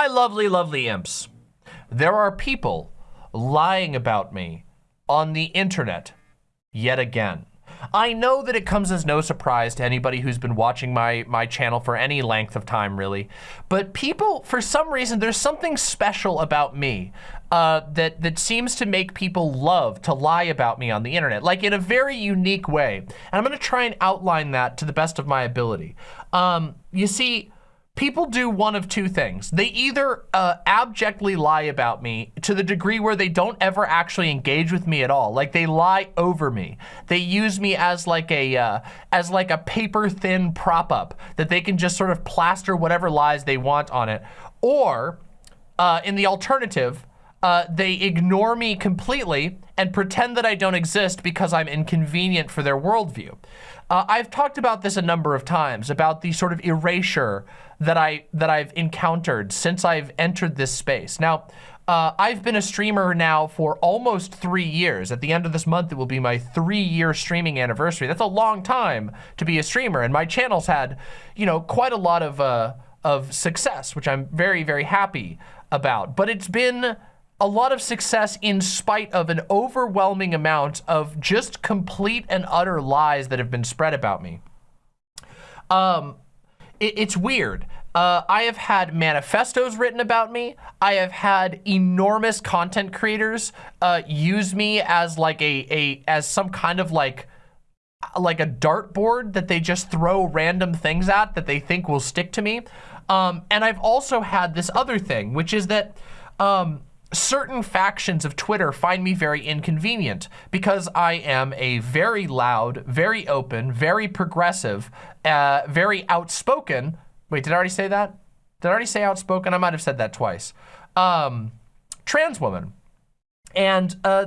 My lovely, lovely imps, there are people lying about me on the internet yet again. I know that it comes as no surprise to anybody who's been watching my, my channel for any length of time, really. But people, for some reason, there's something special about me uh, that, that seems to make people love to lie about me on the internet, like in a very unique way. And I'm gonna try and outline that to the best of my ability. Um, you see, people do one of two things. They either uh, abjectly lie about me to the degree where they don't ever actually engage with me at all. Like they lie over me. They use me as like a uh, as like a paper thin prop up that they can just sort of plaster whatever lies they want on it. Or uh, in the alternative, uh, they ignore me completely and pretend that I don't exist because I'm inconvenient for their worldview. Uh, I've talked about this a number of times, about the sort of erasure that, I, that I've encountered since I've entered this space. Now, uh, I've been a streamer now for almost three years. At the end of this month, it will be my three-year streaming anniversary. That's a long time to be a streamer, and my channel's had, you know, quite a lot of, uh, of success, which I'm very, very happy about. But it's been a lot of success in spite of an overwhelming amount of just complete and utter lies that have been spread about me. Um, it, it's weird. Uh, I have had manifestos written about me. I have had enormous content creators uh, use me as like a, a as some kind of like like a dartboard that they just throw random things at that they think will stick to me. Um, and I've also had this other thing, which is that um, certain factions of Twitter find me very inconvenient because I am a very loud, very open, very progressive, uh, very outspoken. Wait, did I already say that? Did I already say outspoken? I might have said that twice. Um, trans woman. And, uh,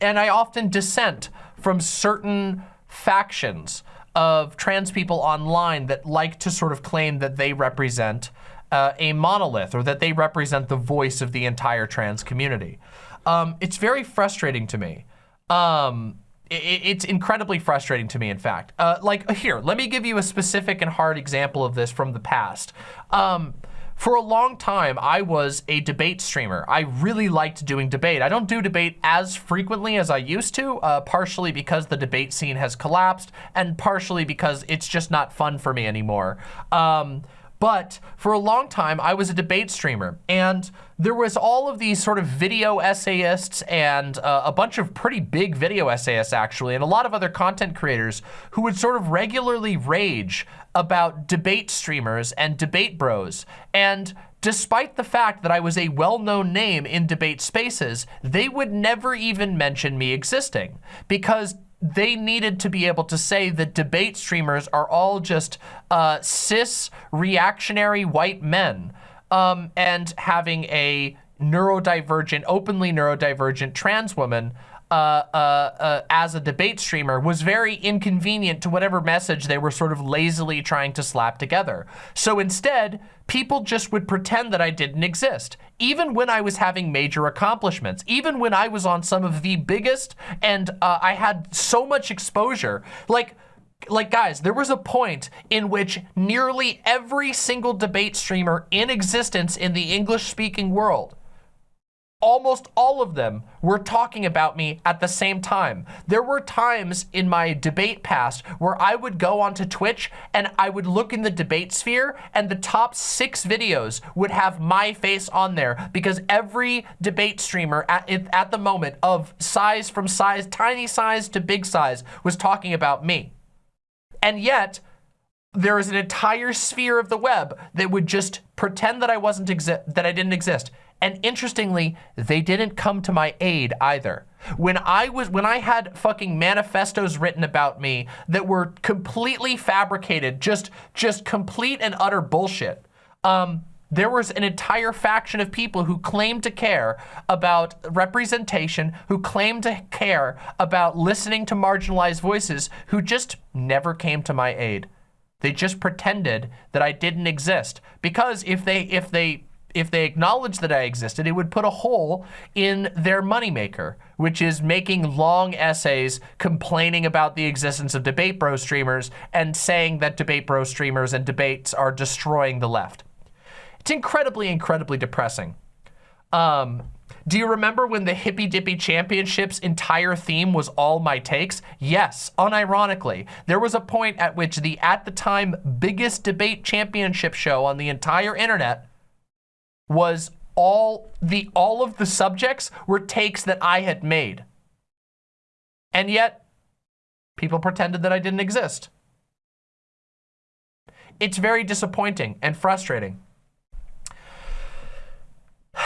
and I often dissent from certain factions of trans people online that like to sort of claim that they represent uh, a monolith or that they represent the voice of the entire trans community. Um, it's very frustrating to me. Um, it, it's incredibly frustrating to me, in fact. Uh, like, here, let me give you a specific and hard example of this from the past. Um, for a long time, I was a debate streamer. I really liked doing debate. I don't do debate as frequently as I used to, uh, partially because the debate scene has collapsed and partially because it's just not fun for me anymore. Um, but for a long time, I was a debate streamer and there was all of these sort of video essayists and uh, a bunch of pretty big video essayists actually, and a lot of other content creators who would sort of regularly rage about debate streamers and debate bros. And despite the fact that I was a well-known name in debate spaces, they would never even mention me existing because they needed to be able to say that debate streamers are all just uh, cis reactionary white men um, and having a neurodivergent, openly neurodivergent trans woman uh, uh, uh, as a debate streamer was very inconvenient to whatever message they were sort of lazily trying to slap together. So instead, people just would pretend that I didn't exist. Even when I was having major accomplishments, even when I was on some of the biggest and uh, I had so much exposure, like, like guys, there was a point in which nearly every single debate streamer in existence in the English speaking world almost all of them were talking about me at the same time. There were times in my debate past where I would go onto Twitch and I would look in the debate sphere and the top six videos would have my face on there because every debate streamer at, at the moment of size from size, tiny size to big size was talking about me. And yet, there is an entire sphere of the web that would just pretend that I wasn't that I didn't exist. And interestingly, they didn't come to my aid either. When I was, when I had fucking manifestos written about me that were completely fabricated, just, just complete and utter bullshit, um, there was an entire faction of people who claimed to care about representation, who claimed to care about listening to marginalized voices, who just never came to my aid. They just pretended that I didn't exist because if they if they if they acknowledged that I existed, it would put a hole in their moneymaker, which is making long essays complaining about the existence of Debate Bro streamers and saying that Debate Bro streamers and debates are destroying the left. It's incredibly, incredibly depressing. Um, do you remember when the Hippy Dippy Championships entire theme was all my takes? Yes, unironically. There was a point at which the, at the time, biggest debate championship show on the entire internet was all the all of the subjects were takes that I had made. And yet, people pretended that I didn't exist. It's very disappointing and frustrating.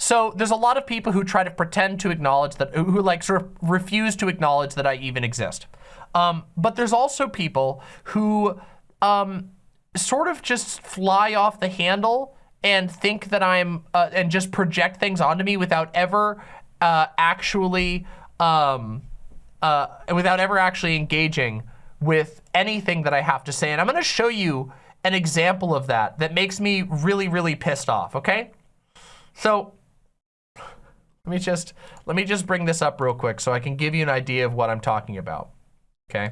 So there's a lot of people who try to pretend to acknowledge that, who like sort of refuse to acknowledge that I even exist. Um, but there's also people who um, sort of just fly off the handle and think that I'm, uh, and just project things onto me without ever uh, actually, um, uh, without ever actually engaging with anything that I have to say. And I'm gonna show you an example of that that makes me really, really pissed off, okay? So let me just let me just bring this up real quick so I can give you an idea of what I'm talking about. Okay,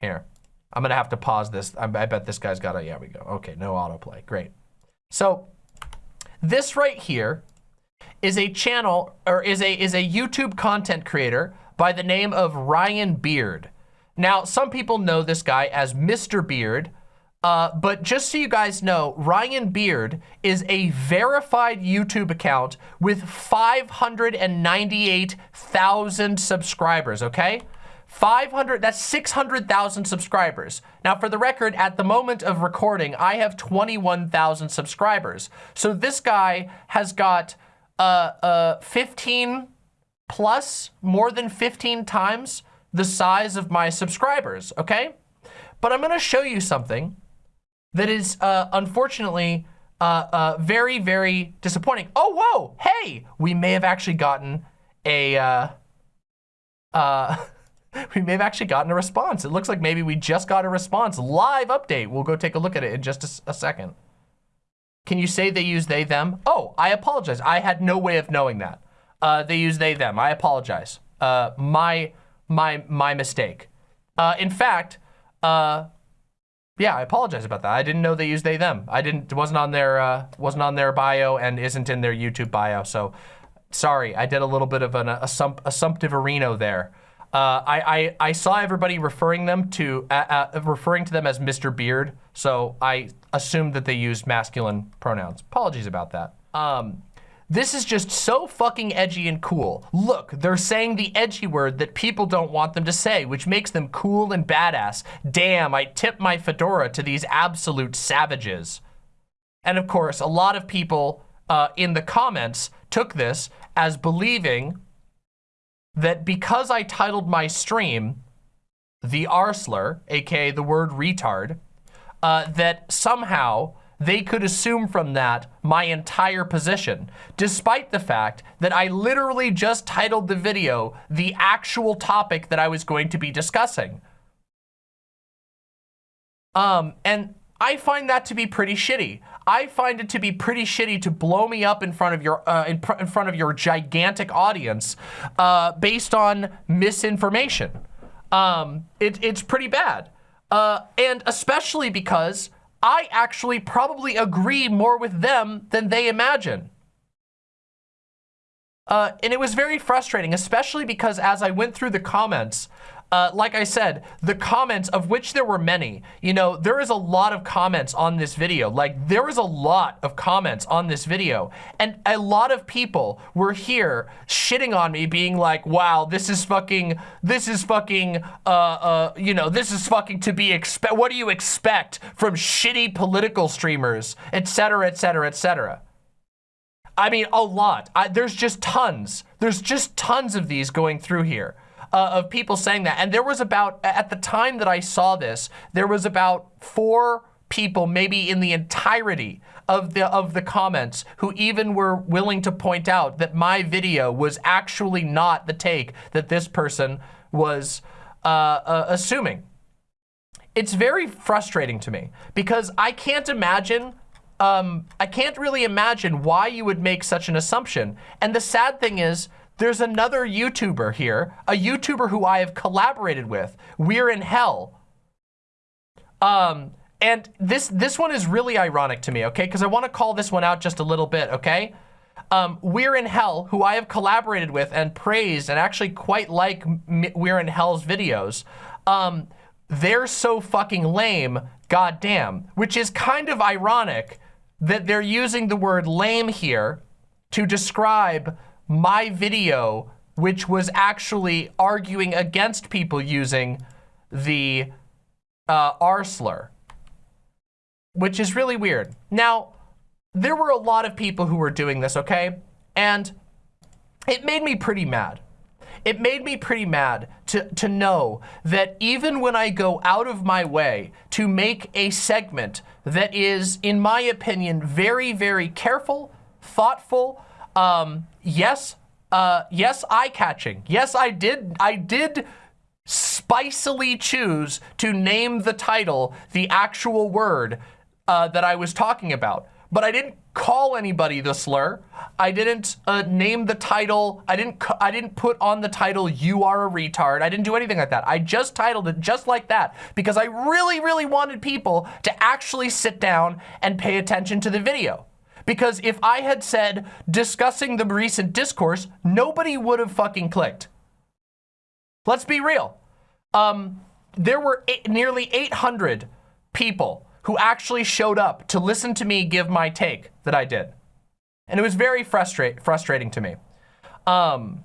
here. I'm gonna have to pause this. I, I bet this guy's got a, yeah, we go. Okay, no autoplay, great. So this right here is a channel or is a is a YouTube content creator by the name of Ryan Beard. Now, some people know this guy as Mr. Beard, uh, but just so you guys know, Ryan Beard is a verified YouTube account with 598,000 subscribers, okay? 500, that's 600,000 subscribers. Now, for the record, at the moment of recording, I have 21,000 subscribers. So this guy has got uh, uh, 15 plus, more than 15 times the size of my subscribers, okay? But I'm gonna show you something that is uh, unfortunately uh, uh, very, very disappointing. Oh, whoa, hey, we may have actually gotten a, uh, uh, we may have actually gotten a response. It looks like maybe we just got a response. Live update. We'll go take a look at it in just a, a second. Can you say they use they, them? Oh, I apologize. I had no way of knowing that. Uh, they use they, them. I apologize. Uh, my, my, my mistake. Uh, in fact, uh, yeah, I apologize about that. I didn't know they used they them. I didn't wasn't on their uh, wasn't on their bio and isn't in their YouTube bio. So sorry, I did a little bit of an assump assumptive areno there. Uh, I, I, I saw everybody referring them to uh, uh, referring to them as Mr. Beard, so I assumed that they used masculine pronouns. Apologies about that. Um, this is just so fucking edgy and cool. Look, they're saying the edgy word that people don't want them to say, which makes them cool and badass. Damn, I tip my fedora to these absolute savages. And of course, a lot of people uh, in the comments took this as believing that because I titled my stream, the arsler, aka the word retard, uh, that somehow they could assume from that my entire position, despite the fact that I literally just titled the video the actual topic that I was going to be discussing. Um, and I find that to be pretty shitty. I find it to be pretty shitty to blow me up in front of your uh, in, in, front of your gigantic audience uh, based on misinformation. Um, it, it's pretty bad. Uh, and especially because I actually probably agree more with them than they imagine. Uh, and it was very frustrating, especially because as I went through the comments, uh, like I said, the comments, of which there were many, you know, there is a lot of comments on this video. Like, there is a lot of comments on this video. And a lot of people were here shitting on me, being like, wow, this is fucking, this is fucking, uh, uh, you know, this is fucking to be expect. What do you expect from shitty political streamers, etc., etc., etc. I mean, a lot. I, there's just tons. There's just tons of these going through here uh, of people saying that. And there was about, at the time that I saw this, there was about four people, maybe in the entirety of the of the comments who even were willing to point out that my video was actually not the take that this person was uh, uh, assuming. It's very frustrating to me because I can't imagine um, I can't really imagine why you would make such an assumption. And the sad thing is, there's another YouTuber here, a YouTuber who I have collaborated with, We're in Hell. Um, and this this one is really ironic to me, okay? Because I want to call this one out just a little bit, okay? Um, We're in Hell, who I have collaborated with and praised and actually quite like We're in Hell's videos, um, they're so fucking lame, goddamn, which is kind of ironic that they're using the word lame here to describe my video, which was actually arguing against people using the uh, R slur which is really weird. Now, there were a lot of people who were doing this, okay? And it made me pretty mad. It made me pretty mad to, to know that even when I go out of my way to make a segment that is, in my opinion, very, very careful, thoughtful, um, yes, uh, yes, eye-catching. Yes, I did, I did spicily choose to name the title the actual word uh, that I was talking about. But I didn't call anybody the slur. I didn't uh, name the title. I didn't. I didn't put on the title "You are a retard." I didn't do anything like that. I just titled it just like that because I really, really wanted people to actually sit down and pay attention to the video. Because if I had said discussing the recent discourse, nobody would have fucking clicked. Let's be real. Um, there were eight, nearly 800 people who actually showed up to listen to me give my take that I did. And it was very frustrate, frustrating to me. Um,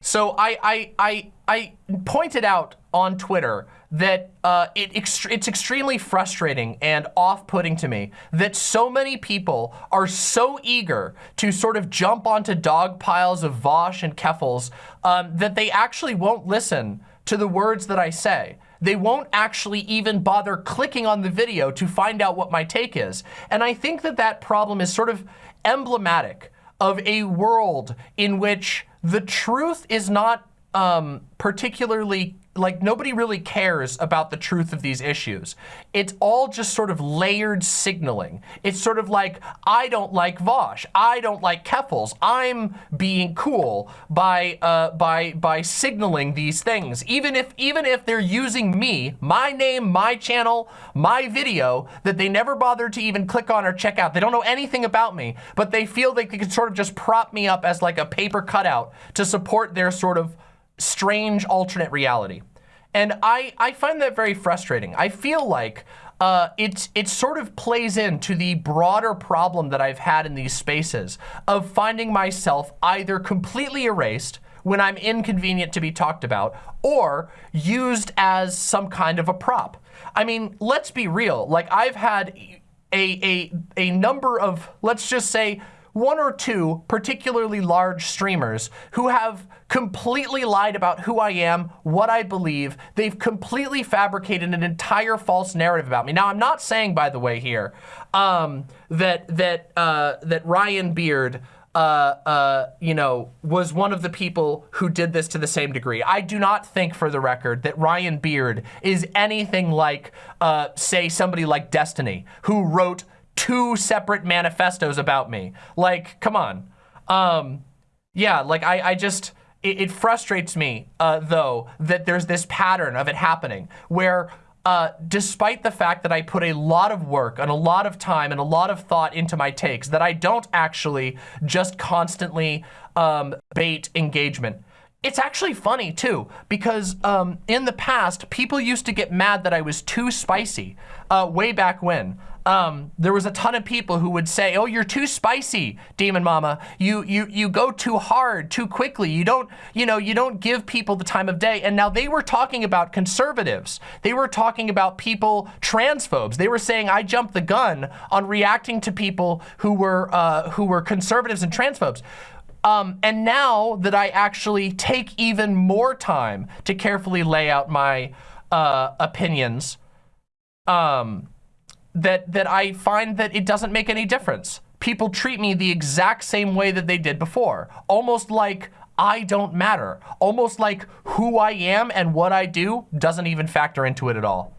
so I, I, I, I pointed out on Twitter that uh, it ext it's extremely frustrating and off-putting to me that so many people are so eager to sort of jump onto dog piles of Vaush and Keffals um, that they actually won't listen to the words that I say they won't actually even bother clicking on the video to find out what my take is. And I think that that problem is sort of emblematic of a world in which the truth is not um, particularly like nobody really cares about the truth of these issues. It's all just sort of layered signaling. It's sort of like, I don't like Vaush. I don't like Keffals. I'm being cool by uh, by by signaling these things. Even if even if they're using me, my name, my channel, my video that they never bothered to even click on or check out. They don't know anything about me, but they feel they can sort of just prop me up as like a paper cutout to support their sort of strange alternate reality. And I, I find that very frustrating. I feel like uh, it's, it sort of plays into the broader problem that I've had in these spaces of finding myself either completely erased when I'm inconvenient to be talked about or used as some kind of a prop. I mean, let's be real. Like I've had a, a, a number of, let's just say, one or two particularly large streamers who have completely lied about who I am, what I believe. They've completely fabricated an entire false narrative about me. Now, I'm not saying, by the way, here um, that that uh, that Ryan Beard. Uh, uh, you know, was one of the people who did this to the same degree. I do not think, for the record, that Ryan Beard is anything like, uh, say, somebody like Destiny, who wrote two separate manifestos about me. Like, come on. Um, yeah, like I, I just, it, it frustrates me, uh, though, that there's this pattern of it happening where uh, despite the fact that I put a lot of work and a lot of time and a lot of thought into my takes, that I don't actually just constantly um, bait engagement. It's actually funny too, because um, in the past, people used to get mad that I was too spicy uh, way back when um, there was a ton of people who would say, oh, you're too spicy, Demon Mama. You, you, you go too hard, too quickly. You don't, you know, you don't give people the time of day. And now they were talking about conservatives. They were talking about people, transphobes. They were saying I jumped the gun on reacting to people who were, uh, who were conservatives and transphobes. Um, and now that I actually take even more time to carefully lay out my uh, opinions, um, that, that I find that it doesn't make any difference. People treat me the exact same way that they did before, almost like I don't matter, almost like who I am and what I do doesn't even factor into it at all.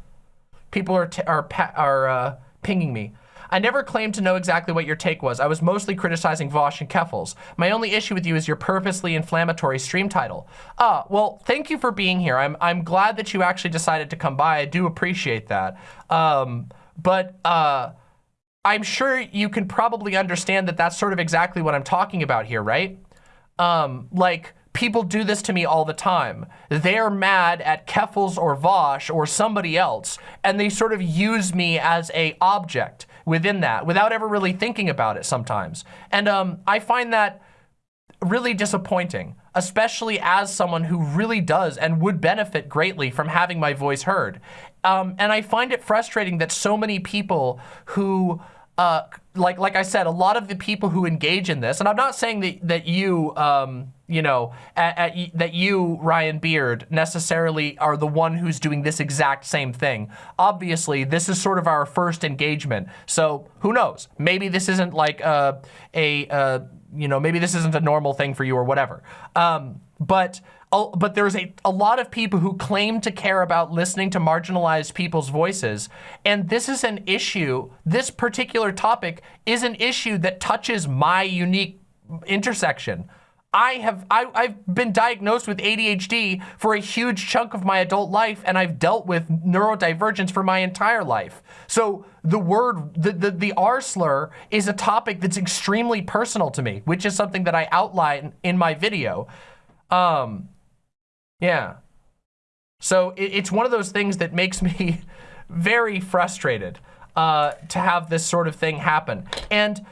People are, are, are uh, pinging me. I never claimed to know exactly what your take was. I was mostly criticizing Vaush and Keffals. My only issue with you is your purposely inflammatory stream title. Ah, well, thank you for being here. I'm, I'm glad that you actually decided to come by. I do appreciate that. Um, but uh, I'm sure you can probably understand that that's sort of exactly what I'm talking about here, right? Um, like, people do this to me all the time. They're mad at Keffals or Vaush or somebody else, and they sort of use me as a object within that without ever really thinking about it sometimes. And um, I find that really disappointing, especially as someone who really does and would benefit greatly from having my voice heard. Um, and I find it frustrating that so many people who uh, like like I said, a lot of the people who engage in this, and I'm not saying that that you, um, you know, at, at, that you Ryan Beard necessarily are the one who's doing this exact same thing. Obviously, this is sort of our first engagement, so who knows? Maybe this isn't like a a you know maybe this isn't a normal thing for you or whatever. Um, but but there's a, a lot of people who claim to care about listening to marginalized people's voices. And this is an issue, this particular topic is an issue that touches my unique intersection. I have I, have been diagnosed with ADHD for a huge chunk of my adult life, and I've dealt with neurodivergence for my entire life. So the word, the, the, the R slur is a topic that's extremely personal to me, which is something that I outline in my video. Um, yeah. So it, it's one of those things that makes me very frustrated uh, to have this sort of thing happen. And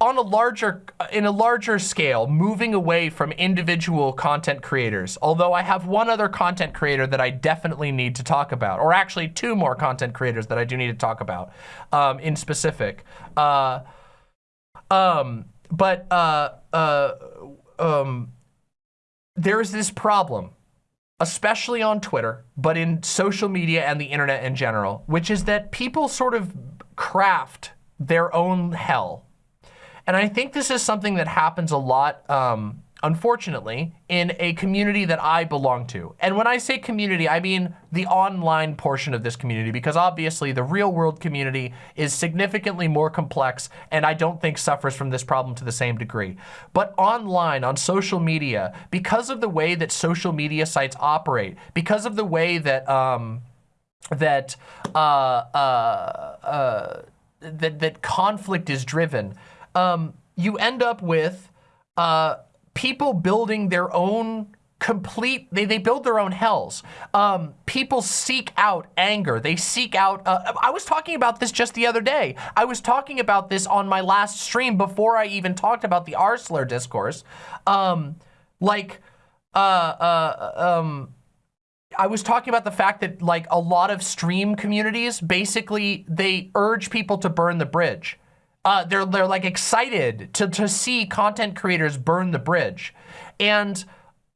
on a larger, in a larger scale, moving away from individual content creators, although I have one other content creator that I definitely need to talk about, or actually two more content creators that I do need to talk about um, in specific. Uh, um, but uh, uh, um, there's this problem, especially on Twitter, but in social media and the internet in general, which is that people sort of craft their own hell. And I think this is something that happens a lot um, unfortunately, in a community that I belong to. And when I say community, I mean the online portion of this community, because obviously the real world community is significantly more complex and I don't think suffers from this problem to the same degree. But online, on social media, because of the way that social media sites operate, because of the way that, um, that, uh, uh, uh, that, that conflict is driven, um, you end up with, uh, people building their own complete, they, they build their own hells. Um, people seek out anger. They seek out, uh, I was talking about this just the other day. I was talking about this on my last stream before I even talked about the R discourse. Um, like, uh, uh, um, I was talking about the fact that like a lot of stream communities, basically they urge people to burn the bridge. Uh, they're, they're like excited to, to see content creators burn the bridge. And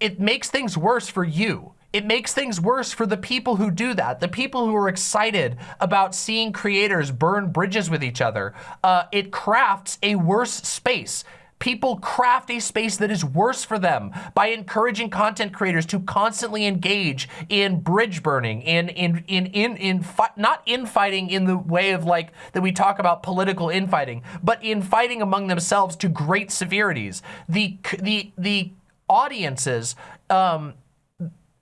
it makes things worse for you. It makes things worse for the people who do that, the people who are excited about seeing creators burn bridges with each other. Uh, it crafts a worse space people craft a space that is worse for them by encouraging content creators to constantly engage in bridge burning, in in in in in not infighting in the way of like that we talk about political infighting, but infighting among themselves to great severities. The the the audiences um,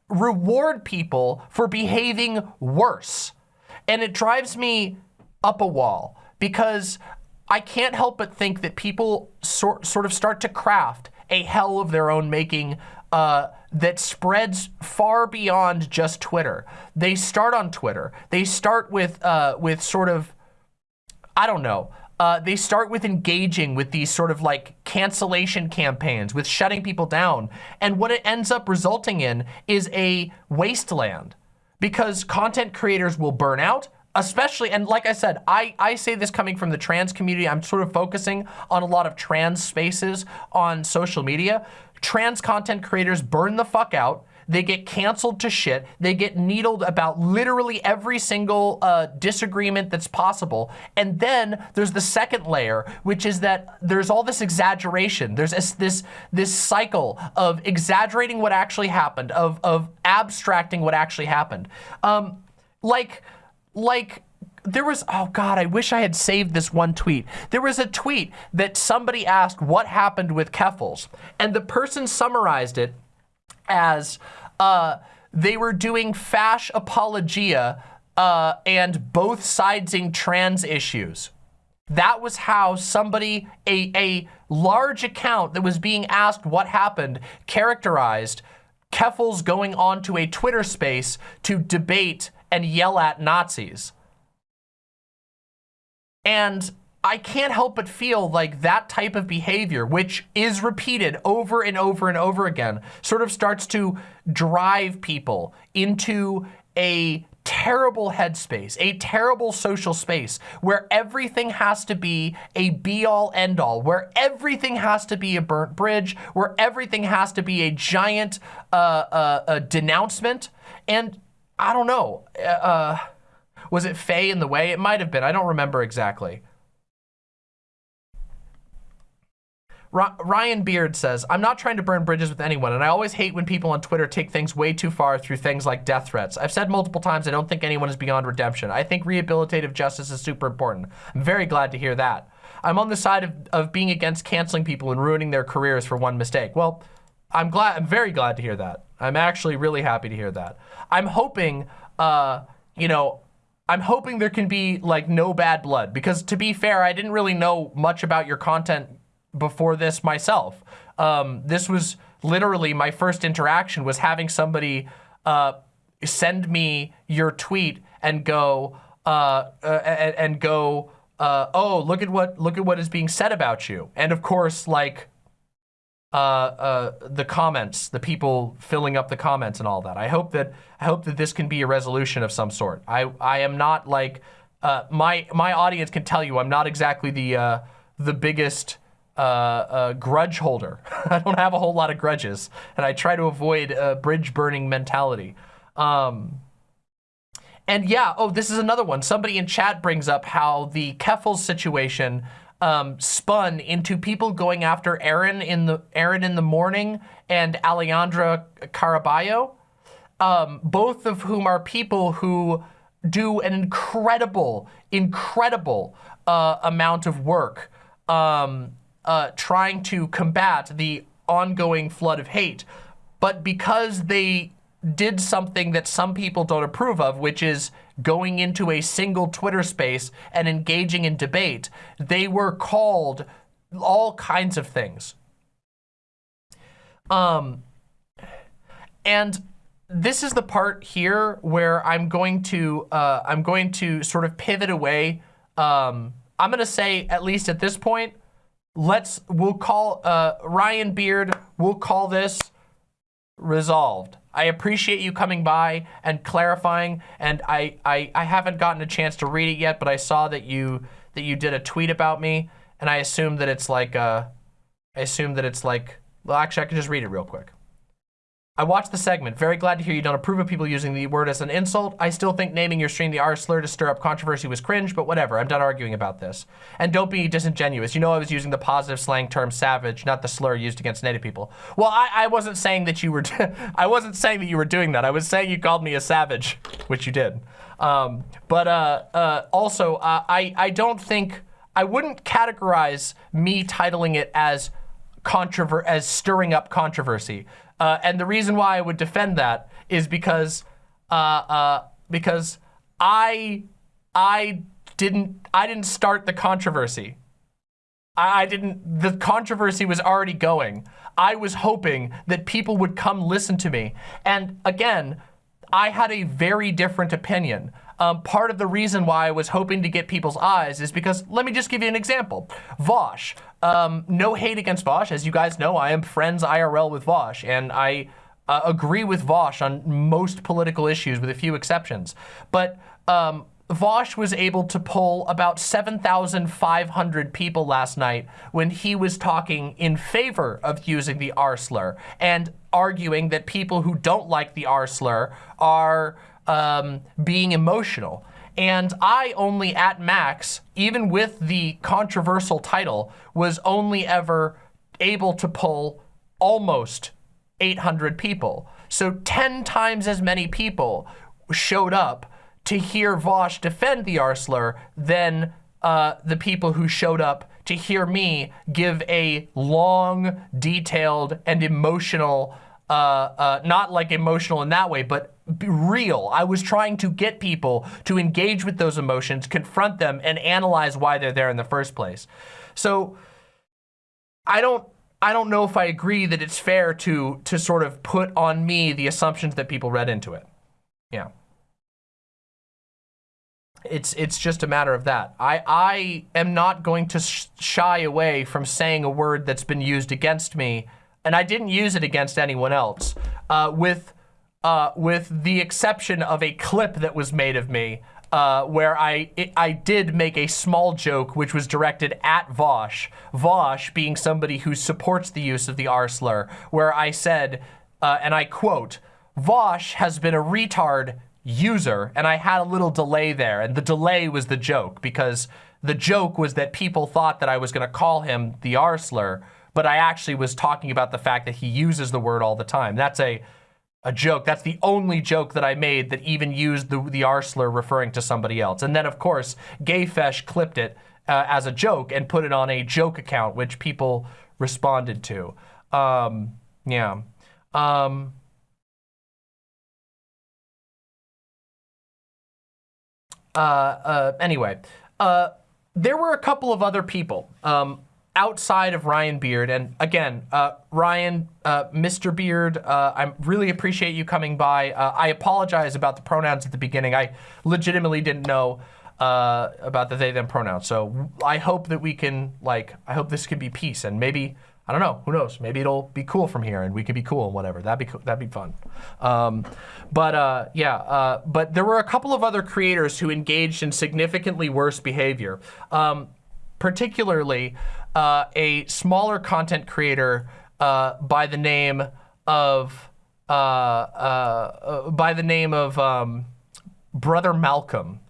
reward people for behaving worse, and it drives me up a wall because I can't help but think that people sort, sort of start to craft a hell of their own making uh, that spreads far beyond just Twitter. They start on Twitter. They start with, uh, with sort of, I don't know, uh, they start with engaging with these sort of like cancellation campaigns, with shutting people down. And what it ends up resulting in is a wasteland because content creators will burn out, especially, and like I said, I, I say this coming from the trans community, I'm sort of focusing on a lot of trans spaces on social media. Trans content creators burn the fuck out. They get canceled to shit. They get needled about literally every single uh, disagreement that's possible. And then there's the second layer, which is that there's all this exaggeration. There's this, this, this cycle of exaggerating what actually happened, of, of abstracting what actually happened. Um, like, like there was, oh God, I wish I had saved this one tweet. There was a tweet that somebody asked what happened with Keffals, and the person summarized it as uh, they were doing fash apologia uh, and both sidesing trans issues. That was how somebody, a, a large account that was being asked what happened, characterized Keffals going onto a Twitter space to debate and yell at Nazis. And I can't help but feel like that type of behavior, which is repeated over and over and over again, sort of starts to drive people into a terrible headspace, a terrible social space where everything has to be a be all end all, where everything has to be a burnt bridge, where everything has to be a giant uh, uh, a denouncement. And I don't know, uh, uh was it Faye in the way? It might have been. I don't remember exactly. Ryan Beard says, I'm not trying to burn bridges with anyone, and I always hate when people on Twitter take things way too far through things like death threats. I've said multiple times I don't think anyone is beyond redemption. I think rehabilitative justice is super important. I'm very glad to hear that. I'm on the side of, of being against canceling people and ruining their careers for one mistake. Well, I'm glad, I'm very glad to hear that. I'm actually really happy to hear that. I'm hoping, uh, you know, I'm hoping there can be like no bad blood because to be fair, I didn't really know much about your content before this myself. Um, this was literally my first interaction was having somebody uh, send me your tweet and go uh, uh, and, and, go, uh, oh, look at what look at what is being said about you. And of course, like uh, uh, the comments, the people filling up the comments and all that. I hope that I hope that this can be a resolution of some sort. I I am not like uh, my my audience can tell you I'm not exactly the uh, the biggest uh, grudge holder. I don't have a whole lot of grudges, and I try to avoid a bridge burning mentality. Um, and yeah, oh, this is another one. Somebody in chat brings up how the Keffals situation um, spun into people going after Erin in the Erin in the morning and Alejandra Caraballo, um, both of whom are people who do an incredible, incredible uh, amount of work um, uh, trying to combat the ongoing flood of hate. But because they did something that some people don't approve of, which is going into a single Twitter space and engaging in debate, they were called all kinds of things. Um, and this is the part here where I'm going to uh, I'm going to sort of pivot away. Um, I'm gonna say at least at this point, let's we'll call uh, Ryan Beard. We'll call this resolved. I appreciate you coming by and clarifying, and I, I, I haven't gotten a chance to read it yet, but I saw that you that you did a tweet about me, and I assume that it's like, uh, I assume that it's like, well, actually, I can just read it real quick. I watched the segment. Very glad to hear you don't approve of people using the word as an insult. I still think naming your stream the R slur to stir up controversy was cringe, but whatever. I'm done arguing about this. And don't be disingenuous. You know I was using the positive slang term savage, not the slur used against native people. Well, I, I wasn't saying that you were, I wasn't saying that you were doing that. I was saying you called me a savage, which you did. Um, but uh, uh, also, uh, I, I don't think, I wouldn't categorize me titling it as controver as stirring up controversy. Uh, and the reason why I would defend that is because uh, uh, because I I didn't I didn't start the controversy. I, I didn't. The controversy was already going. I was hoping that people would come listen to me. And again, I had a very different opinion. Um, part of the reason why I was hoping to get people's eyes is because, let me just give you an example. Vaush, um, no hate against Vaush. As you guys know, I am friends IRL with Vaush, and I uh, agree with Vaush on most political issues with a few exceptions. But um, Vaush was able to pull about 7,500 people last night when he was talking in favor of using the R slur and arguing that people who don't like the R slur are um, being emotional. And I only at max, even with the controversial title, was only ever able to pull almost 800 people. So 10 times as many people showed up to hear Vaush defend the R slur than uh, the people who showed up to hear me give a long, detailed, and emotional, uh, uh, not like emotional in that way, but real. I was trying to get people to engage with those emotions, confront them, and analyze why they're there in the first place. So I don't I don't know if I agree that it's fair to to sort of put on me the assumptions that people read into it. Yeah. It's it's just a matter of that. I I am not going to sh shy away from saying a word that's been used against me, and I didn't use it against anyone else, uh, with uh, with the exception of a clip that was made of me uh, where I it, I did make a small joke which was directed at Vaush, Vaush being somebody who supports the use of the R slur, where I said, uh, and I quote, Vaush has been a retard user, and I had a little delay there, and the delay was the joke, because the joke was that people thought that I was gonna call him the R slur, but I actually was talking about the fact that he uses the word all the time. That's a a joke. That's the only joke that I made that even used the, the R slur referring to somebody else. And then, of course, Gayfesh clipped it uh, as a joke and put it on a joke account, which people responded to. Um, yeah. Um, uh, uh, anyway, uh, there were a couple of other people. Um, outside of Ryan Beard, and again, uh, Ryan, uh, Mr. Beard, uh, I really appreciate you coming by. Uh, I apologize about the pronouns at the beginning. I legitimately didn't know uh, about the they them pronouns. So I hope that we can like, I hope this can be peace and maybe, I don't know, who knows? Maybe it'll be cool from here and we can be cool and whatever. That'd be. That'd be fun. Um, but uh, yeah, but there were a couple of other creators who engaged in significantly worse behavior. Um, particularly uh, a smaller content creator uh, by the name of uh, uh, by the name of um, Brother Malcolm.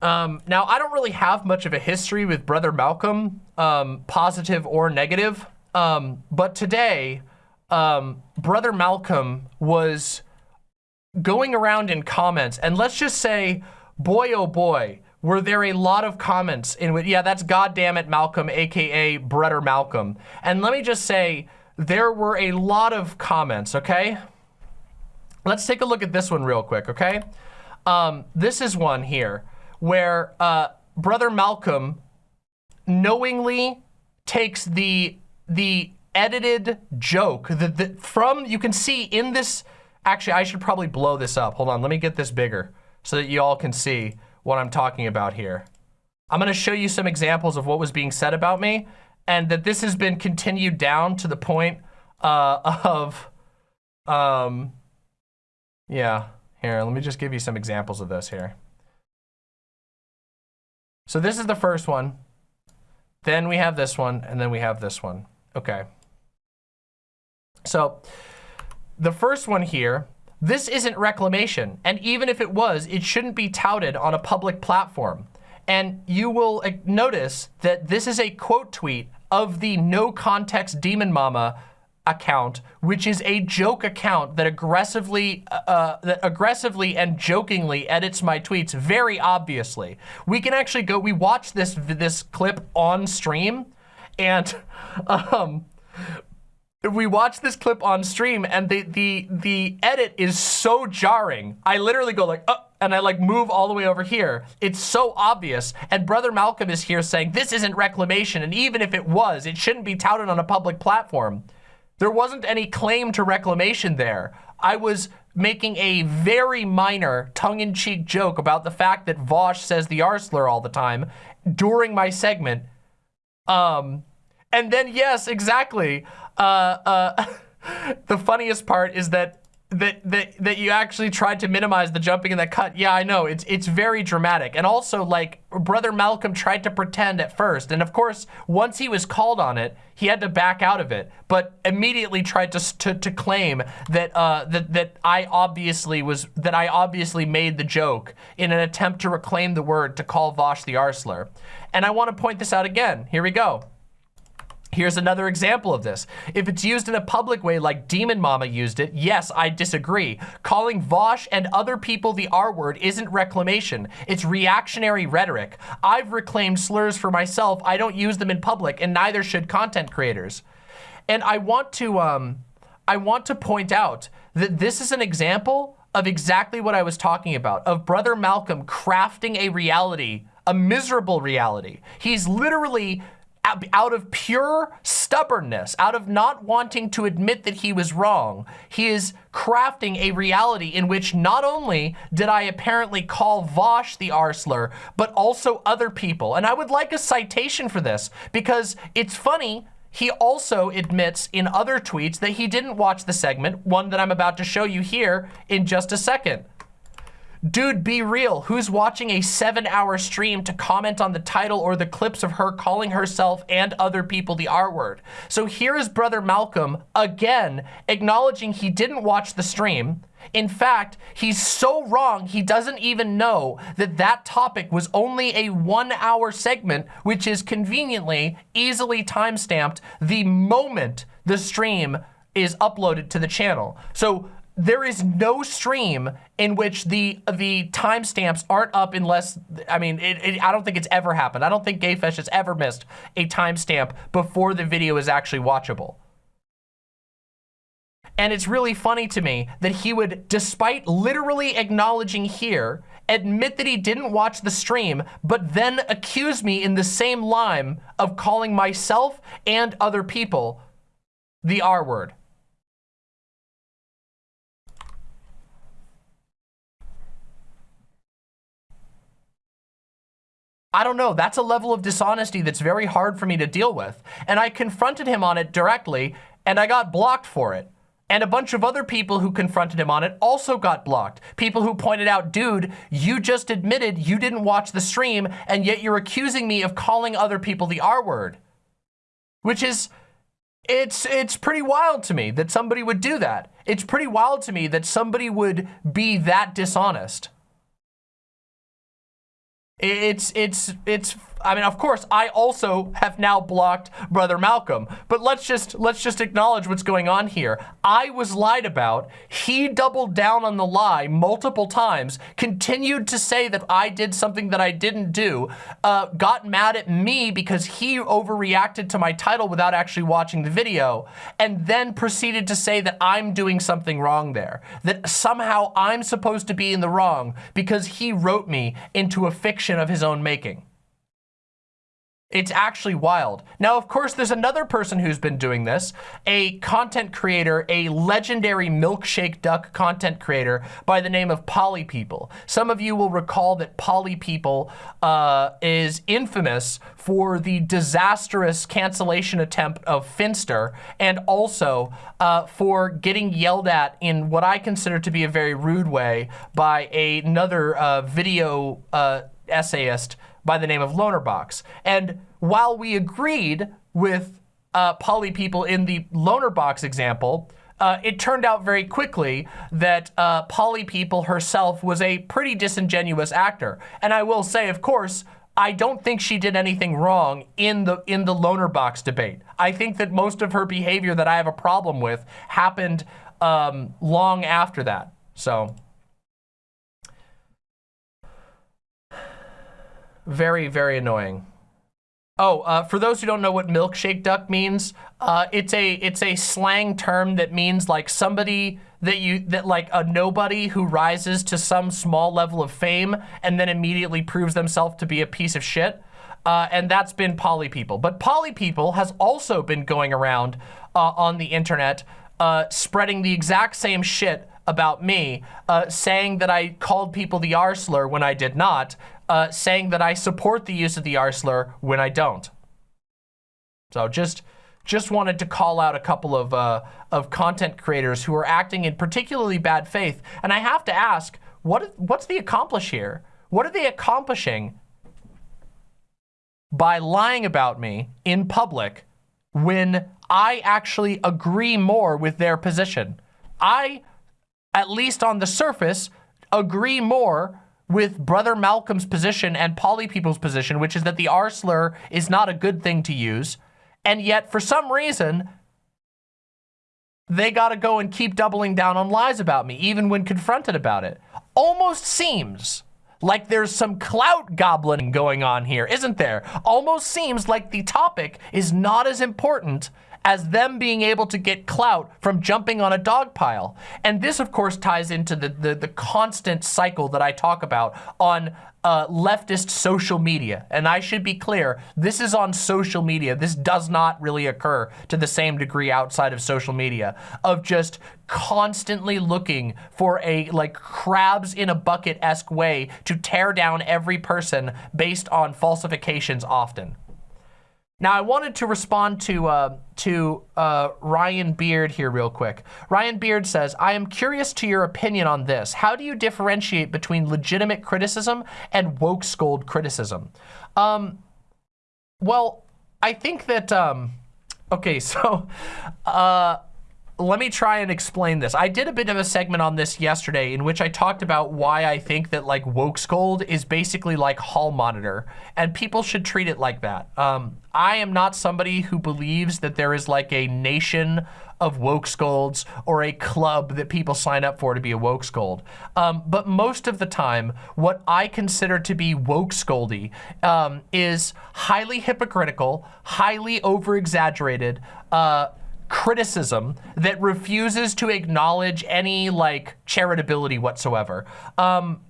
Um, now, I don't really have much of a history with Brother Malcolm, um, positive or negative, um, but today, um, Brother Malcolm was going around in comments, and let's just say, boy oh boy, were there a lot of comments in which, yeah, that's goddamn it Malcolm, AKA Brother Malcolm. And let me just say, there were a lot of comments, okay? Let's take a look at this one real quick, okay? Um, this is one here where uh, Brother Malcolm knowingly takes the the edited joke that the, from, you can see in this, actually, I should probably blow this up. Hold on, let me get this bigger so that you all can see what I'm talking about here. I'm gonna show you some examples of what was being said about me and that this has been continued down to the point uh, of, um, yeah, here, let me just give you some examples of this here. So this is the first one. Then we have this one, and then we have this one. Okay. So the first one here this isn't reclamation, and even if it was, it shouldn't be touted on a public platform. And you will notice that this is a quote tweet of the no context demon mama account, which is a joke account that aggressively, uh, uh, that aggressively and jokingly edits my tweets very obviously. We can actually go, we watch this, this clip on stream and um, we watched this clip on stream and the the the edit is so jarring. I literally go like, uh, and I like move all the way over here. It's so obvious. And Brother Malcolm is here saying this isn't reclamation. And even if it was, it shouldn't be touted on a public platform. There wasn't any claim to reclamation there. I was making a very minor tongue-in-cheek joke about the fact that Vaush says the R slur all the time during my segment. Um, and then, yes, exactly. Uh, uh, the funniest part is that that that that you actually tried to minimize the jumping in that cut. Yeah, I know. It's it's very dramatic. And also like brother Malcolm tried to pretend at first. And of course, once he was called on it, he had to back out of it, but immediately tried to to, to claim that uh that that I obviously was that I obviously made the joke in an attempt to reclaim the word to call Vaush the R slur. And I want to point this out again. Here we go. Here's another example of this. If it's used in a public way like Demon Mama used it, yes, I disagree. Calling Vaush and other people the R word isn't reclamation. It's reactionary rhetoric. I've reclaimed slurs for myself. I don't use them in public and neither should content creators. And I want to, um, I want to point out that this is an example of exactly what I was talking about, of Brother Malcolm crafting a reality, a miserable reality. He's literally out of pure stubbornness, out of not wanting to admit that he was wrong, he is crafting a reality in which not only did I apparently call Vaush the R slur, but also other people. And I would like a citation for this because it's funny he also admits in other tweets that he didn't watch the segment, one that I'm about to show you here in just a second. Dude, be real. Who's watching a seven hour stream to comment on the title or the clips of her calling herself and other people the R word? So here is brother Malcolm again acknowledging he didn't watch the stream. In fact, he's so wrong, he doesn't even know that that topic was only a one hour segment, which is conveniently, easily timestamped the moment the stream is uploaded to the channel. So there is no stream in which the the timestamps aren't up unless, I mean, it, it, I don't think it's ever happened. I don't think Gayfesh has ever missed a timestamp before the video is actually watchable. And it's really funny to me that he would, despite literally acknowledging here, admit that he didn't watch the stream, but then accuse me in the same line of calling myself and other people the R word. I don't know. That's a level of dishonesty that's very hard for me to deal with. And I confronted him on it directly, and I got blocked for it. And a bunch of other people who confronted him on it also got blocked. People who pointed out, dude, you just admitted you didn't watch the stream, and yet you're accusing me of calling other people the R word. Which is, it's, it's pretty wild to me that somebody would do that. It's pretty wild to me that somebody would be that dishonest. It's, it's, it's I mean, of course, I also have now blocked Brother Malcolm, but let's just let's just acknowledge what's going on here. I was lied about. He doubled down on the lie multiple times, continued to say that I did something that I didn't do, uh, got mad at me because he overreacted to my title without actually watching the video, and then proceeded to say that I'm doing something wrong there, that somehow I'm supposed to be in the wrong because he wrote me into a fiction of his own making. It's actually wild. Now, of course, there's another person who's been doing this, a content creator, a legendary milkshake duck content creator by the name of Polly People. Some of you will recall that Polly People uh, is infamous for the disastrous cancellation attempt of Finster and also uh, for getting yelled at in what I consider to be a very rude way by another uh, video uh, essayist by the name of Lonerbox. And while we agreed with uh, Polly People in the Lonerbox example, uh, it turned out very quickly that uh, Polly People herself was a pretty disingenuous actor. And I will say, of course, I don't think she did anything wrong in the in the Lonerbox debate. I think that most of her behavior that I have a problem with happened um, long after that. So. Very, very annoying. Oh, uh, for those who don't know what milkshake duck means, uh, it's a it's a slang term that means like somebody that you that like a nobody who rises to some small level of fame and then immediately proves themselves to be a piece of shit. Uh, and that's been Polly People. But Polly People has also been going around uh, on the internet uh, spreading the exact same shit about me, uh, saying that I called people the R slur when I did not, uh, saying that I support the use of the R when I don't. So just just wanted to call out a couple of uh, of content creators who are acting in particularly bad faith. And I have to ask, what what's the accomplish here? What are they accomplishing by lying about me in public when I actually agree more with their position? I, at least on the surface, agree more with Brother Malcolm's position and Polly People's position, which is that the R slur is not a good thing to use. And yet, for some reason, they got to go and keep doubling down on lies about me, even when confronted about it. Almost seems like there's some clout gobbling going on here, isn't there? Almost seems like the topic is not as important as them being able to get clout from jumping on a dog pile. And this, of course, ties into the, the, the constant cycle that I talk about on uh, leftist social media. And I should be clear, this is on social media. This does not really occur to the same degree outside of social media of just constantly looking for a like crabs in a bucket-esque way to tear down every person based on falsifications often. Now, I wanted to respond to uh, to uh, Ryan Beard here real quick. Ryan Beard says, I am curious to your opinion on this. How do you differentiate between legitimate criticism and woke scold criticism? Um, well, I think that, um, okay, so uh, let me try and explain this. I did a bit of a segment on this yesterday in which I talked about why I think that like woke scold is basically like hall monitor and people should treat it like that. Um, I am not somebody who believes that there is like a nation of woke scolds or a club that people sign up for to be a woke scold. Um, but most of the time, what I consider to be woke scoldy um, is highly hypocritical, highly over-exaggerated, uh, criticism that refuses to acknowledge any like charitability whatsoever. Um,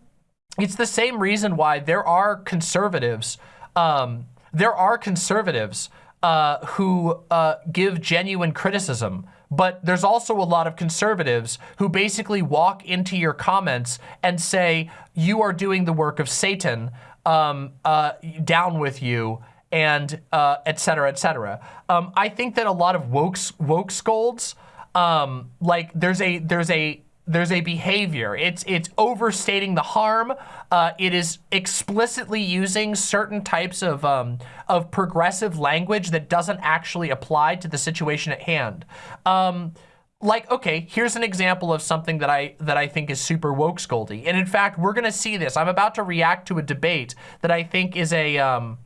it's the same reason why there are conservatives, um, there are conservatives uh, who uh, give genuine criticism, but there's also a lot of conservatives who basically walk into your comments and say, you are doing the work of Satan, um, uh, down with you, and uh, et cetera, et cetera. Um, I think that a lot of woke, woke scolds, um, like there's a, there's a, there's a behavior. It's it's overstating the harm. Uh, it is explicitly using certain types of um, of progressive language that doesn't actually apply to the situation at hand. Um, like, okay, here's an example of something that I that I think is super woke scoldy. And in fact, we're gonna see this. I'm about to react to a debate that I think is a um,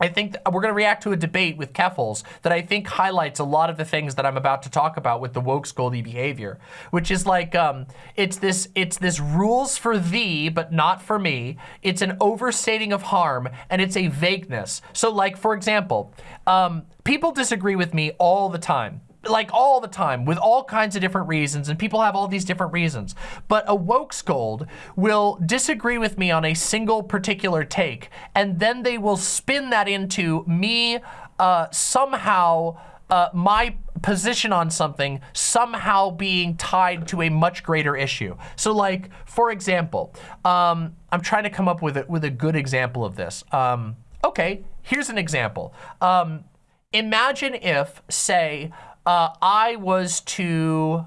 I think we're going to react to a debate with Keffals that I think highlights a lot of the things that I'm about to talk about with the woke scoldy behavior, which is like, um, it's this, it's this rules for thee, but not for me. It's an overstating of harm and it's a vagueness. So like, for example, um, people disagree with me all the time like all the time with all kinds of different reasons and people have all these different reasons. But a woke scold will disagree with me on a single particular take and then they will spin that into me uh, somehow uh, my position on something somehow being tied to a much greater issue. So like, for example, um, I'm trying to come up with a, with a good example of this. Um, okay, here's an example. Um, imagine if, say, uh, I was to,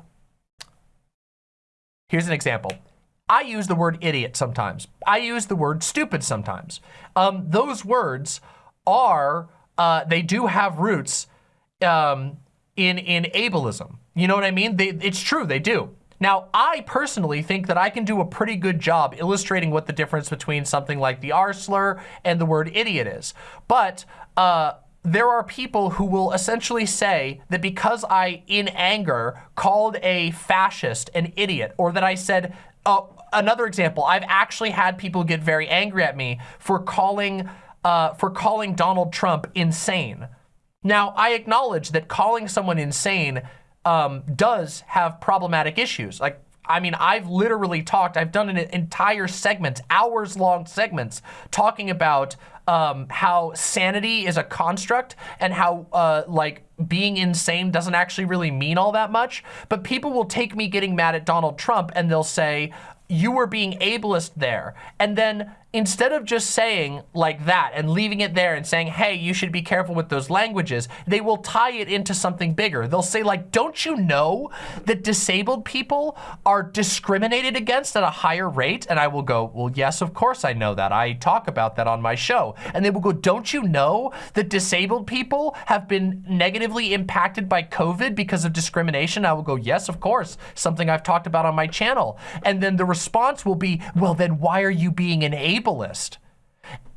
here's an example. I use the word idiot sometimes. I use the word stupid sometimes. Um, those words are, uh, they do have roots um, in, in ableism. You know what I mean? They, it's true, they do. Now, I personally think that I can do a pretty good job illustrating what the difference between something like the R slur and the word idiot is. But uh, there are people who will essentially say that because I, in anger, called a fascist an idiot, or that I said, oh, another example, I've actually had people get very angry at me for calling, uh, for calling Donald Trump insane. Now, I acknowledge that calling someone insane um, does have problematic issues. Like, I mean, I've literally talked, I've done an entire segment, hours long segments, talking about um, how sanity is a construct and how uh, like being insane doesn't actually really mean all that much. But people will take me getting mad at Donald Trump and they'll say, you were being ableist there. And then instead of just saying like that and leaving it there and saying, hey, you should be careful with those languages, they will tie it into something bigger. They'll say like, don't you know that disabled people are discriminated against at a higher rate? And I will go, well, yes, of course I know that. I talk about that on my show. And they will go, don't you know that disabled people have been negatively impacted by COVID because of discrimination? I will go, yes, of course, something I've talked about on my channel. And then the response will be, well, then why are you being an ableist?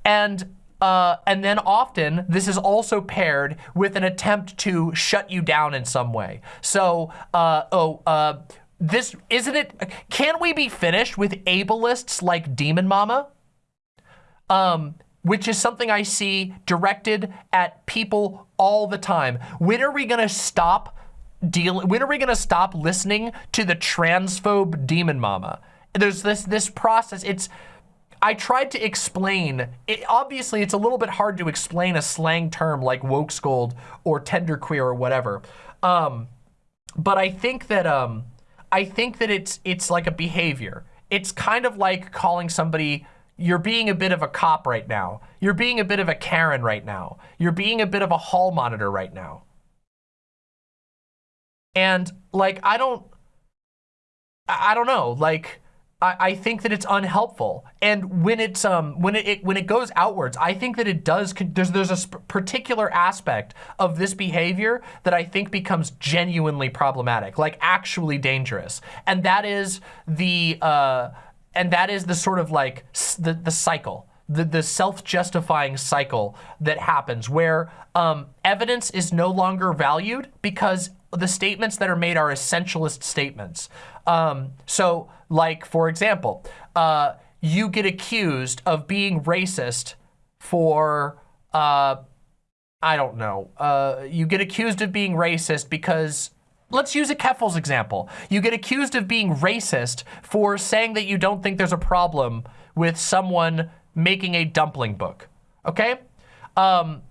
And uh, and then often this is also paired with an attempt to shut you down in some way. So, uh, oh, uh, this, isn't it, can we be finished with ableists like Demon Mama? Um, which is something I see directed at people all the time. When are we gonna stop dealing, when are we gonna stop listening to the transphobe Demon Mama? There's this, this process, it's, I tried to explain, it, obviously it's a little bit hard to explain a slang term like woke scold or tender queer or whatever. Um, but I think that, um, I think that it's, it's like a behavior. It's kind of like calling somebody, you're being a bit of a cop right now. You're being a bit of a Karen right now. You're being a bit of a hall monitor right now. And like, I don't, I don't know, like, I, I think that it's unhelpful. And when it's um when it, it, when it goes outwards, I think that it does. There's there's a particular aspect of this behavior that I think becomes genuinely problematic, like actually dangerous, and that is the uh, and that is the sort of like the the cycle. The, the self-justifying cycle that happens where um, evidence is no longer valued because the statements that are made are essentialist statements. Um, so like, for example, uh, you get accused of being racist for, uh, I don't know, uh, you get accused of being racist because Let's use a Keffals example. You get accused of being racist for saying that you don't think there's a problem with someone making a dumpling book, okay? Um,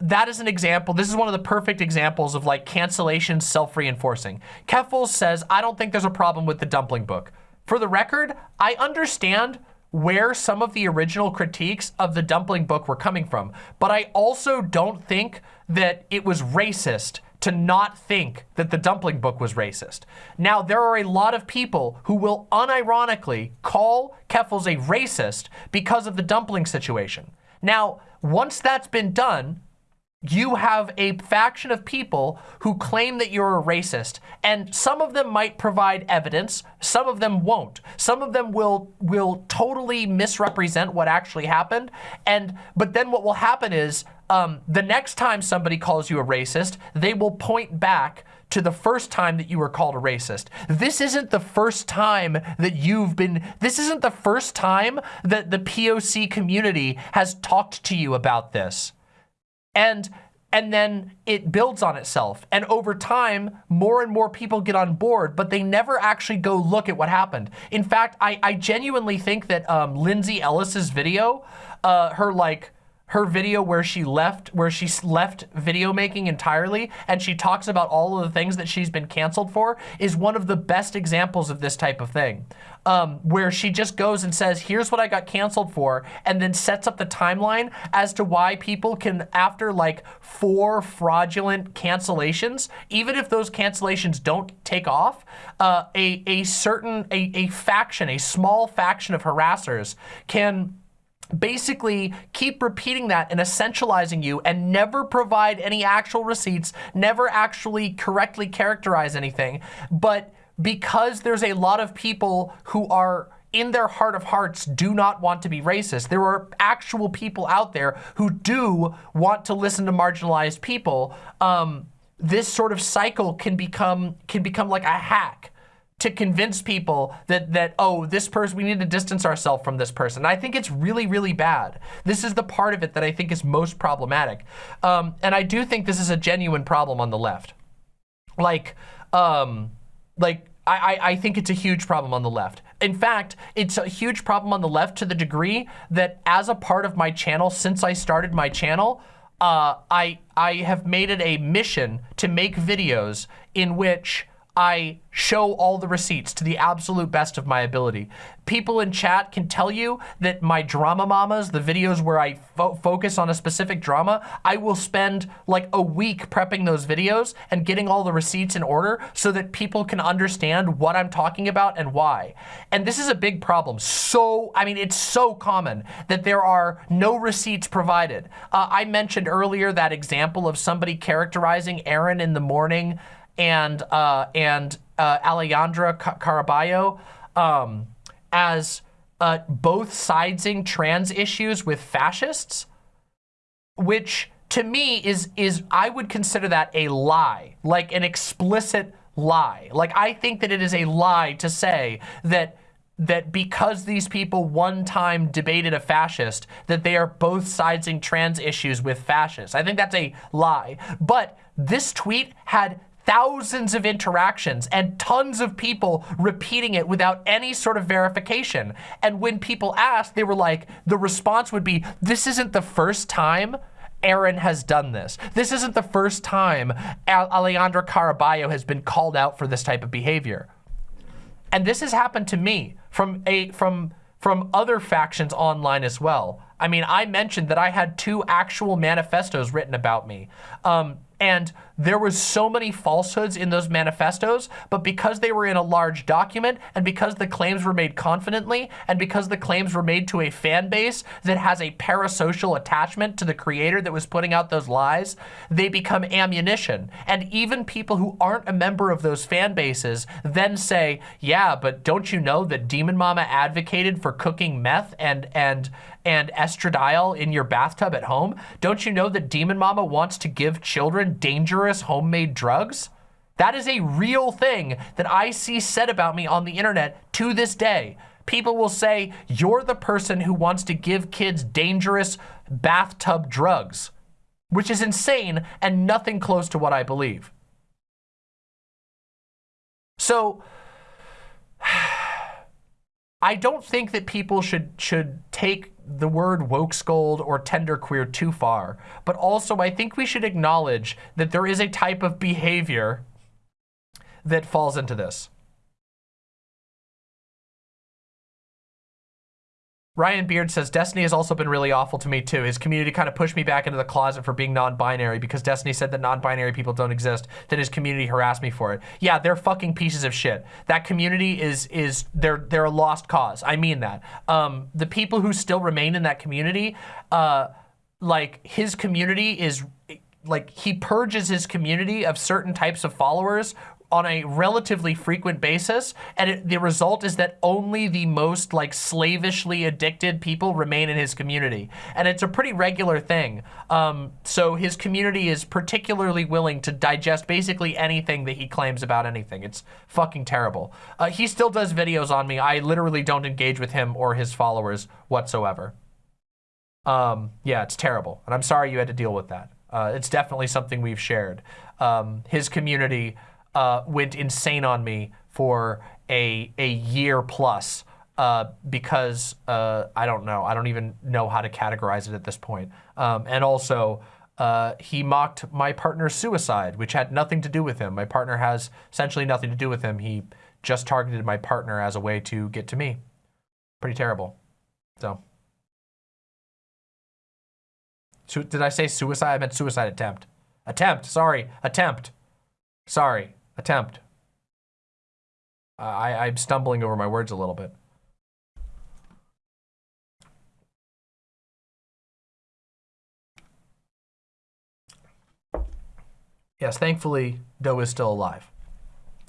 that is an example. This is one of the perfect examples of like cancellation self-reinforcing. Keffals says, I don't think there's a problem with the dumpling book. For the record, I understand where some of the original critiques of the dumpling book were coming from, but I also don't think that it was racist to not think that the dumpling book was racist. Now, there are a lot of people who will unironically call Keffals a racist because of the dumpling situation. Now, once that's been done, you have a faction of people who claim that you're a racist and some of them might provide evidence some of them won't some of them will will totally misrepresent what actually happened and but then what will happen is um, the next time somebody calls you a racist they will point back to the first time that you were called a racist. This isn't the first time that you've been, this isn't the first time that the POC community has talked to you about this and and then it builds on itself. And over time, more and more people get on board, but they never actually go look at what happened. In fact, I, I genuinely think that um, Lindsay Ellis's video, uh, her like, her video where she left, where she left video making entirely, and she talks about all of the things that she's been canceled for, is one of the best examples of this type of thing. Um, where she just goes and says, here's what I got canceled for, and then sets up the timeline as to why people can, after like four fraudulent cancellations, even if those cancellations don't take off, uh, a, a certain, a, a faction, a small faction of harassers can basically keep repeating that and essentializing you and never provide any actual receipts, never actually correctly characterize anything. But because there's a lot of people who are in their heart of hearts do not want to be racist. There are actual people out there who do want to listen to marginalized people. Um, this sort of cycle can become can become like a hack to convince people that, that oh, this person, we need to distance ourselves from this person. I think it's really, really bad. This is the part of it that I think is most problematic. Um, and I do think this is a genuine problem on the left. Like, um, like I, I think it's a huge problem on the left. In fact, it's a huge problem on the left to the degree that as a part of my channel, since I started my channel, uh, I, I have made it a mission to make videos in which I show all the receipts to the absolute best of my ability. People in chat can tell you that my drama mamas, the videos where I fo focus on a specific drama, I will spend like a week prepping those videos and getting all the receipts in order so that people can understand what I'm talking about and why. And this is a big problem. So, I mean, it's so common that there are no receipts provided. Uh, I mentioned earlier that example of somebody characterizing Erin in the morning and uh, and uh, Alejandra Caraballo um, as uh, both sidesing trans issues with fascists. which to me is, is I would consider that a lie, like an explicit lie. Like I think that it is a lie to say that that because these people one time debated a fascist, that they are both siding trans issues with fascists. I think that's a lie. But this tweet had thousands of interactions and tons of people repeating it without any sort of verification. And when people asked, they were like, the response would be, this isn't the first time Erin has done this. This isn't the first time Alejandra Caraballo has been called out for this type of behavior. And this has happened to me from a from from other factions online as well. I mean, I mentioned that I had two actual manifestos written about me. Um, and there was so many falsehoods in those manifestos, but because they were in a large document and because the claims were made confidently and because the claims were made to a fan base that has a parasocial attachment to the creator that was putting out those lies, they become ammunition. And even people who aren't a member of those fan bases then say, yeah, but don't you know that Demon Mama advocated for cooking meth and, and, and estradiol in your bathtub at home? Don't you know that Demon Mama wants to give children dangerous homemade drugs? That is a real thing that I see said about me on the internet to this day. People will say, you're the person who wants to give kids dangerous bathtub drugs, which is insane and nothing close to what I believe. So, I don't think that people should should take the word woke scold or tender queer too far, but also I think we should acknowledge that there is a type of behavior that falls into this. Ryan Beard says, Destiny has also been really awful to me too. His community kind of pushed me back into the closet for being non-binary because Destiny said that non-binary people don't exist. Then his community harassed me for it. Yeah, they're fucking pieces of shit. That community is, is they're, they're a lost cause. I mean that. Um, the people who still remain in that community, uh, like his community is like he purges his community of certain types of followers on a relatively frequent basis, and it, the result is that only the most like slavishly addicted people remain in his community. And it's a pretty regular thing. Um, so his community is particularly willing to digest basically anything that he claims about anything. It's fucking terrible. Uh, he still does videos on me. I literally don't engage with him or his followers whatsoever. Um, yeah, it's terrible. And I'm sorry you had to deal with that. Uh, it's definitely something we've shared. Um, his community uh, went insane on me for a, a year plus uh, because uh, I don't know. I don't even know how to categorize it at this point. Um, and also, uh, he mocked my partner's suicide, which had nothing to do with him. My partner has essentially nothing to do with him. He just targeted my partner as a way to get to me. Pretty terrible. So. Did I say suicide? I meant suicide attempt. Attempt, sorry, attempt. Sorry attempt. I, I'm stumbling over my words a little bit. Yes, thankfully, Doe is still alive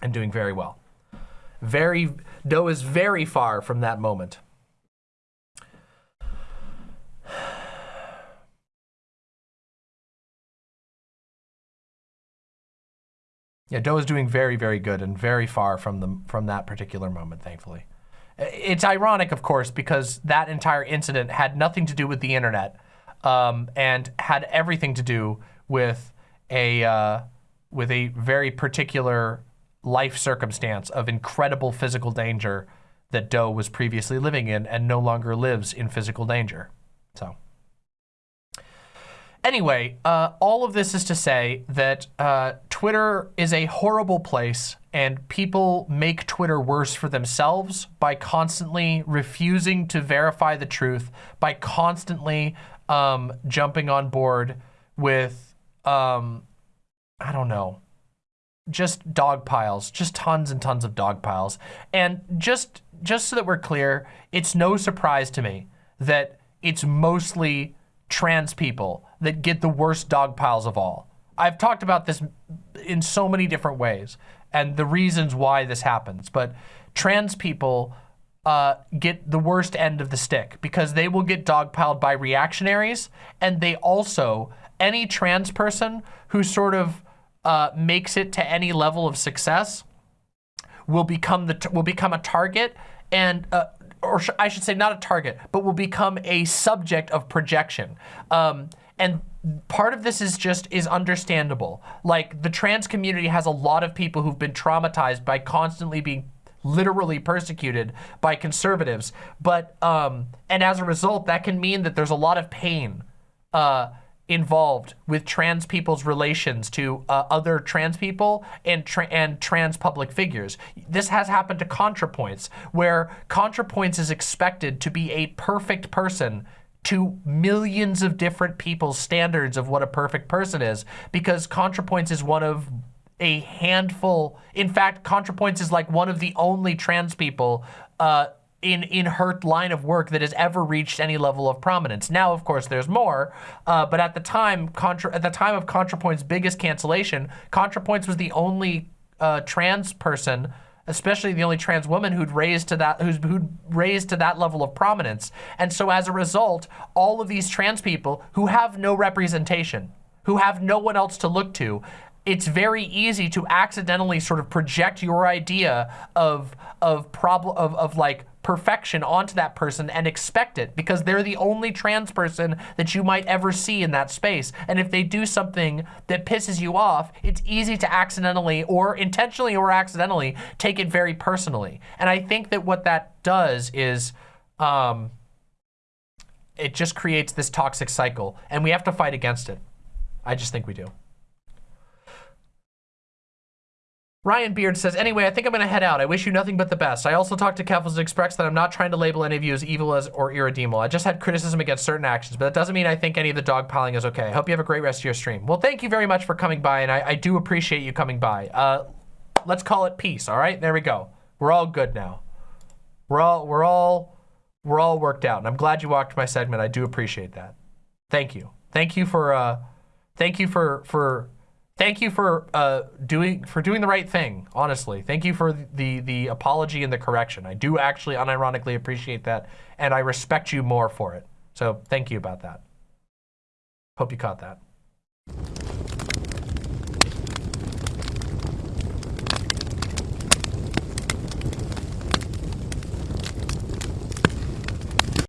and doing very well. Very, Doe is very far from that moment. Yeah, Doe is doing very, very good and very far from the from that particular moment, thankfully. It's ironic, of course, because that entire incident had nothing to do with the internet um, and had everything to do with a uh, with a very particular life circumstance of incredible physical danger that Doe was previously living in and no longer lives in physical danger. So. Anyway, uh, all of this is to say that uh, Twitter is a horrible place and people make Twitter worse for themselves by constantly refusing to verify the truth, by constantly um, jumping on board with, um, I don't know, just dog piles, just tons and tons of dog piles. And just, just so that we're clear, it's no surprise to me that it's mostly trans people that get the worst dog piles of all. I've talked about this in so many different ways and the reasons why this happens, but trans people uh, get the worst end of the stick because they will get dogpiled by reactionaries and they also, any trans person who sort of uh, makes it to any level of success will become the will become a target and uh, or sh I should say not a target, but will become a subject of projection. Um, and part of this is just is understandable. Like the trans community has a lot of people who've been traumatized by constantly being literally persecuted by conservatives. But, um, and as a result, that can mean that there's a lot of pain uh, involved with trans people's relations to uh, other trans people and, tra and trans public figures. This has happened to ContraPoints, where ContraPoints is expected to be a perfect person to millions of different people's standards of what a perfect person is because ContraPoints is one of a handful. In fact, ContraPoints is like one of the only trans people uh, in in her line of work that has ever reached any level of prominence. Now, of course, there's more, uh, but at the time, Contra, at the time of ContraPoint's biggest cancellation, ContraPoints was the only uh, trans person especially the only trans woman who'd raised to that who's who'd raised to that level of prominence. And so as a result, all of these trans people who have no representation, who have no one else to look to, it's very easy to accidentally sort of project your idea of of problem of, of like perfection onto that person and expect it because they're the only trans person that you might ever see in that space. And if they do something that pisses you off, it's easy to accidentally or intentionally or accidentally take it very personally. And I think that what that does is um, it just creates this toxic cycle and we have to fight against it. I just think we do. Ryan Beard says, anyway, I think I'm going to head out. I wish you nothing but the best. I also talked to Keffals and expressed that I'm not trying to label any of you as evil as or irredeemable. I just had criticism against certain actions, but that doesn't mean I think any of the dogpiling is okay. I hope you have a great rest of your stream. Well, thank you very much for coming by, and I, I do appreciate you coming by. Uh, let's call it peace, all right? There we go. We're all good now. We're all, we're all, we're all worked out, and I'm glad you walked my segment. I do appreciate that. Thank you. Thank you for, uh, thank you for, for, thank you for uh, doing for doing the right thing. Honestly, thank you for the the apology and the correction. I do actually unironically appreciate that, and I respect you more for it. So thank you about that. Hope you caught that.